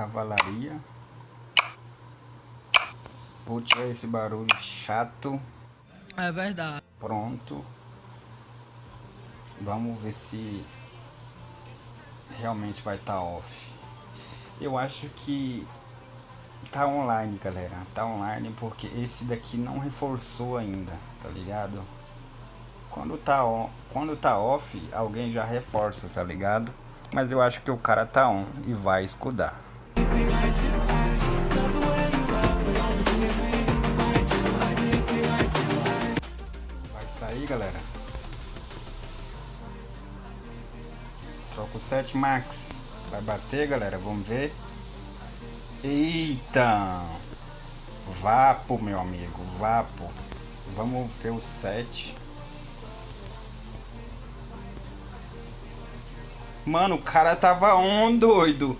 cavalaria. Vou tirar esse barulho chato. É verdade. Pronto. Vamos ver se realmente vai estar tá off. Eu acho que tá online, galera. Tá online porque esse daqui não reforçou ainda, tá ligado? Quando tá, on, quando tá off, alguém já reforça, tá ligado? Mas eu acho que o cara tá on e vai escudar. Vai sair, galera. Troca o 7 Max. Vai bater, galera. Vamos ver. Eita! Vapo, meu amigo. Vapo. Vamos ver o 7. Mano, o cara tava on, doido.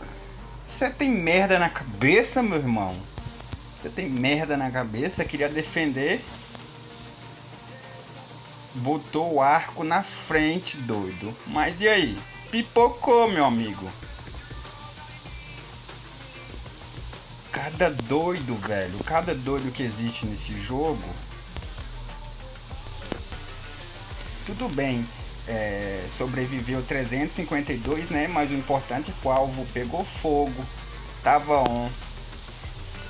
Você tem merda na cabeça, meu irmão? Você tem merda na cabeça? Queria defender. Botou o arco na frente, doido. Mas e aí? Pipocou, meu amigo. Cada doido, velho. Cada doido que existe nesse jogo. Tudo bem é, sobreviveu 352, né? Mas o importante é que o alvo pegou fogo, tava on.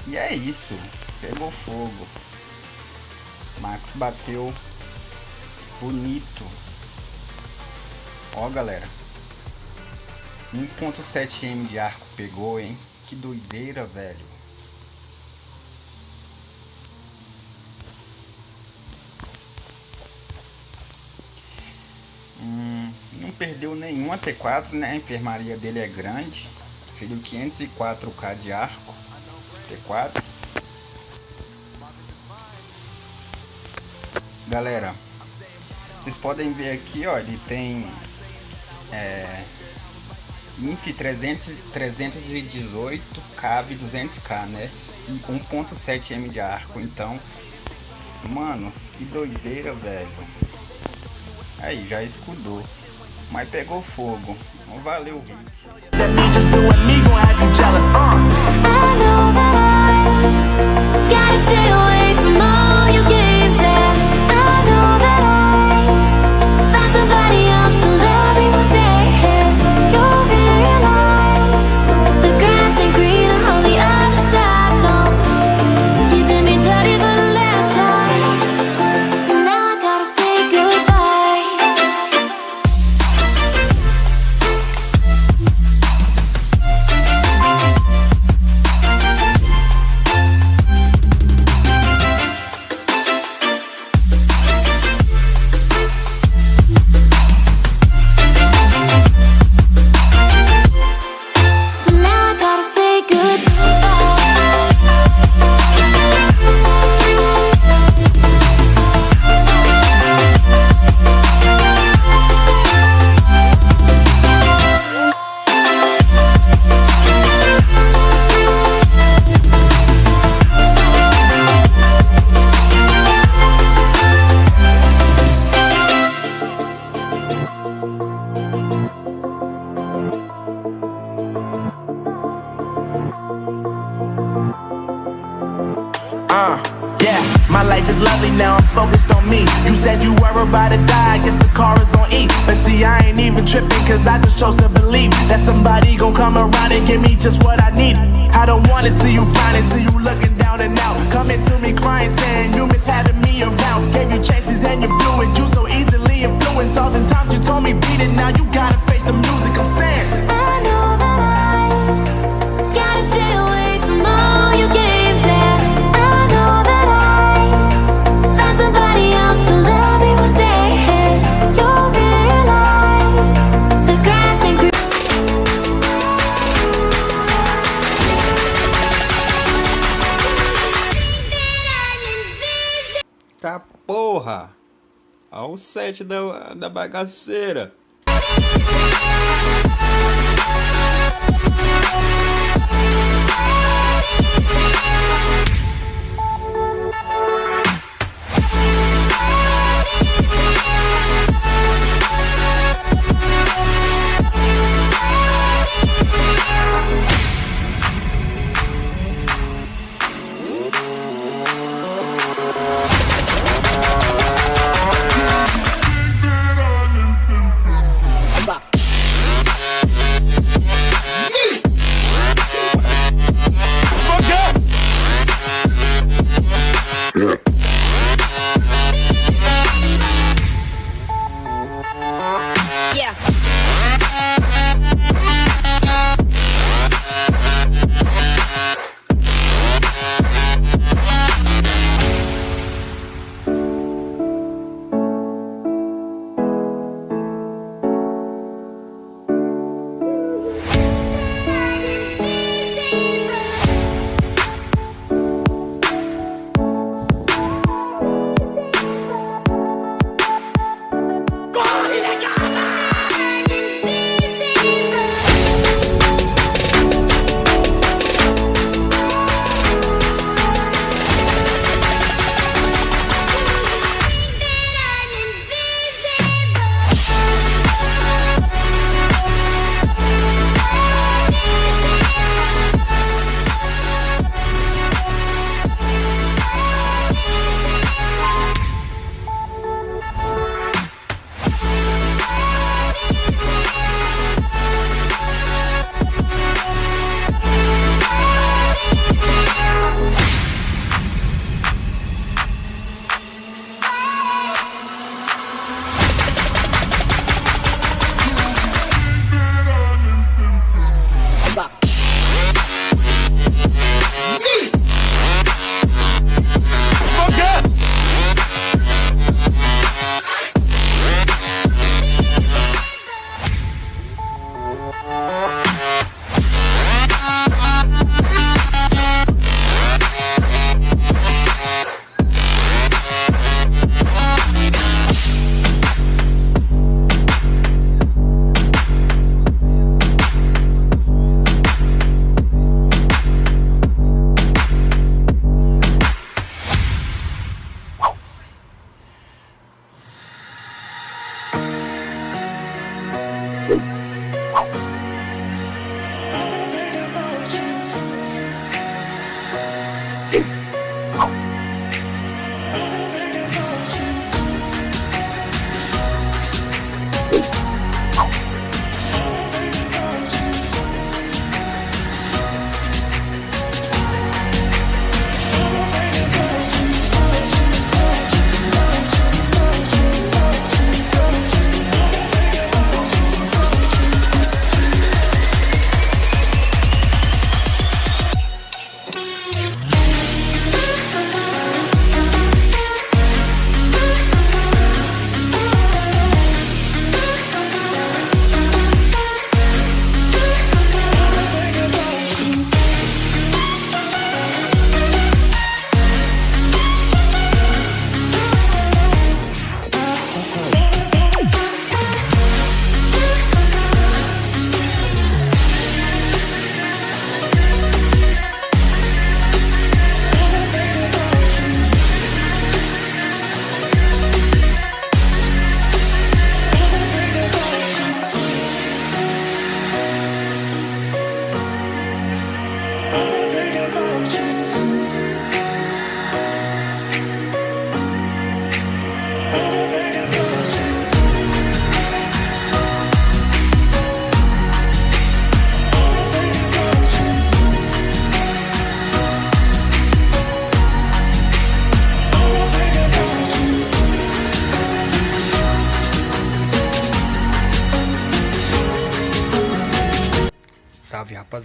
E é isso, pegou fogo. Max bateu bonito. Ó, galera. 1.7M de arco pegou, hein? Que doideira, velho. Perdeu nenhum T4, né? A enfermaria dele é grande. Feriu 504k de arco. T4. Galera, vocês podem ver aqui, ó, ele tem é, INF 300, 318, CAV 200k, né? E 1.7M de arco, então, mano, que doideira, velho. Aí, já escudou mas pegou fogo. Valeu Uh, yeah, my life is lovely now, I'm focused on me. You said you were about to die, I guess the car is on E. But see, I ain't even tripping, cause I just chose to believe That somebody gon' come around and give me just what I need. I don't wanna see you finally, see you looking down and out. Coming to me crying, saying you miss having me around. Gave you porra! Ao set da, da bagaceira.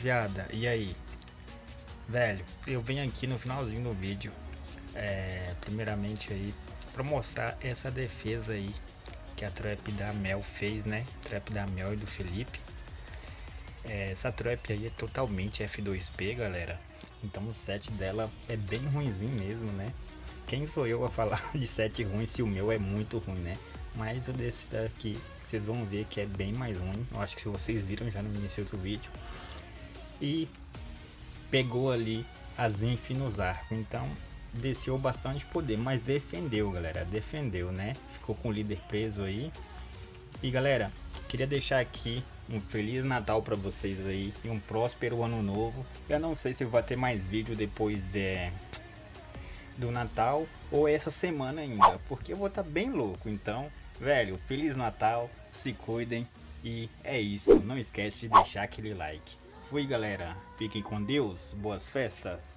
Rapaziada, e aí? Velho, eu venho aqui no finalzinho do vídeo, é, primeiramente aí, pra mostrar essa defesa aí que a trap da Mel fez, né? Trap da Mel e do Felipe. É, essa trap aí é totalmente F2P, galera. Então o set dela é bem ruimzinho mesmo, né? Quem sou eu a falar de set ruim se o meu é muito ruim, né? Mas o desse daqui, vocês vão ver que é bem mais ruim. Eu acho que vocês viram já no início do vídeo. E pegou ali a Zinf nos arcos. Então desceu bastante poder, mas defendeu, galera. Defendeu, né? Ficou com o líder preso aí. E galera, queria deixar aqui um feliz Natal para vocês aí e um próspero ano novo. Eu não sei se vai ter mais vídeo depois de do Natal ou essa semana ainda, porque eu vou estar tá bem louco. Então, velho, feliz Natal, se cuidem e é isso. Não esquece de deixar aquele like. Fui, galera. Fiquem com Deus. Boas festas.